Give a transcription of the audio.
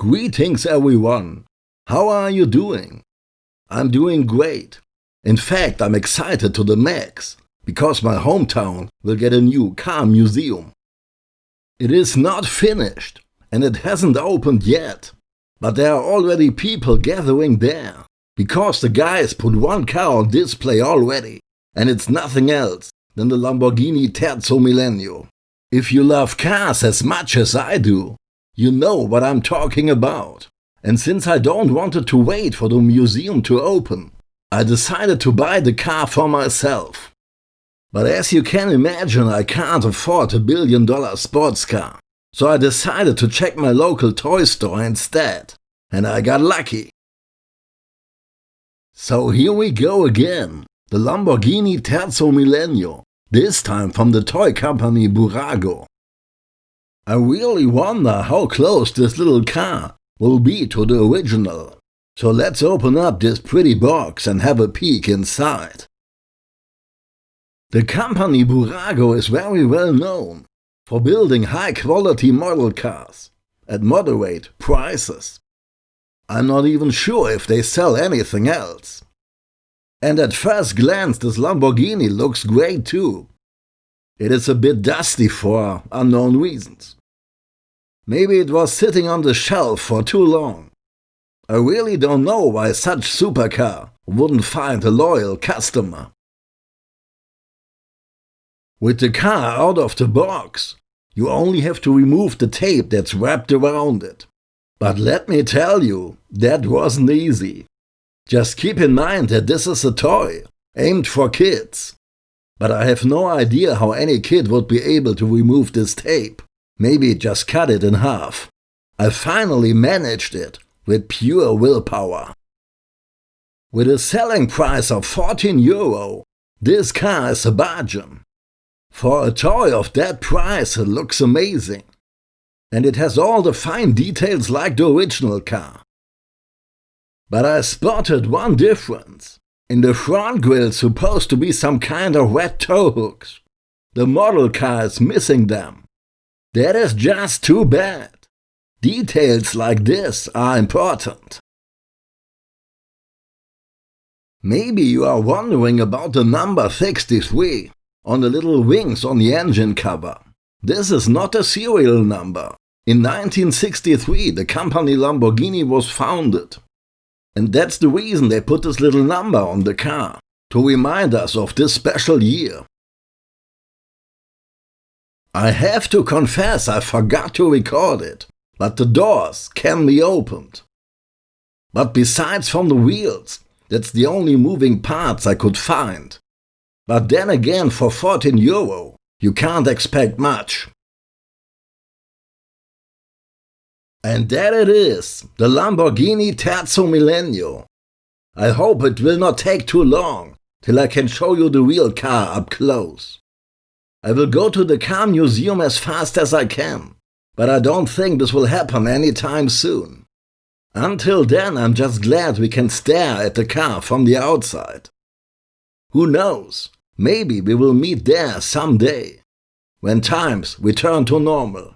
Greetings everyone. How are you doing? I'm doing great. In fact, I'm excited to the max, because my hometown will get a new car museum. It is not finished, and it hasn't opened yet, but there are already people gathering there, because the guys put one car on display already, and it's nothing else than the Lamborghini Terzo Millennio. If you love cars as much as I do, you know what I'm talking about. And since I don't wanted to wait for the museum to open, I decided to buy the car for myself. But as you can imagine, I can't afford a billion dollar sports car. So I decided to check my local toy store instead. And I got lucky. So here we go again. The Lamborghini Terzo Millennio. This time from the toy company Bburago. I really wonder how close this little car will be to the original. So let's open up this pretty box and have a peek inside. The company Bburago is very well known for building high quality model cars at moderate prices. I'm not even sure if they sell anything else. And at first glance this Lamborghini looks great too. It is a bit dusty for unknown reasons. Maybe it was sitting on the shelf for too long. I really don't know why such supercar wouldn't find a loyal customer. With the car out of the box, you only have to remove the tape that's wrapped around it. But let me tell you, that wasn't easy. Just keep in mind that this is a toy, aimed for kids. But I have no idea how any kid would be able to remove this tape. Maybe just cut it in half. I finally managed it with pure willpower. With a selling price of 14 euro, this car is a bargain. For a toy of that price it looks amazing. And it has all the fine details like the original car. But I spotted one difference. In the front grille supposed to be some kind of red tow hooks. The model car is missing them. That is just too bad. Details like this are important. Maybe you are wondering about the number 63 on the little wings on the engine cover. This is not a serial number. In 1963 the company Lamborghini was founded. And that's the reason they put this little number on the car, to remind us of this special year. I have to confess I forgot to record it, but the doors can be opened. But besides from the wheels, that's the only moving parts I could find. But then again for 14 euro, you can't expect much. And there it is, the Lamborghini Terzo Millennio. I hope it will not take too long till I can show you the real car up close. I will go to the car museum as fast as I can, but I don't think this will happen anytime soon. Until then, I'm just glad we can stare at the car from the outside. Who knows, maybe we will meet there someday, when times return to normal.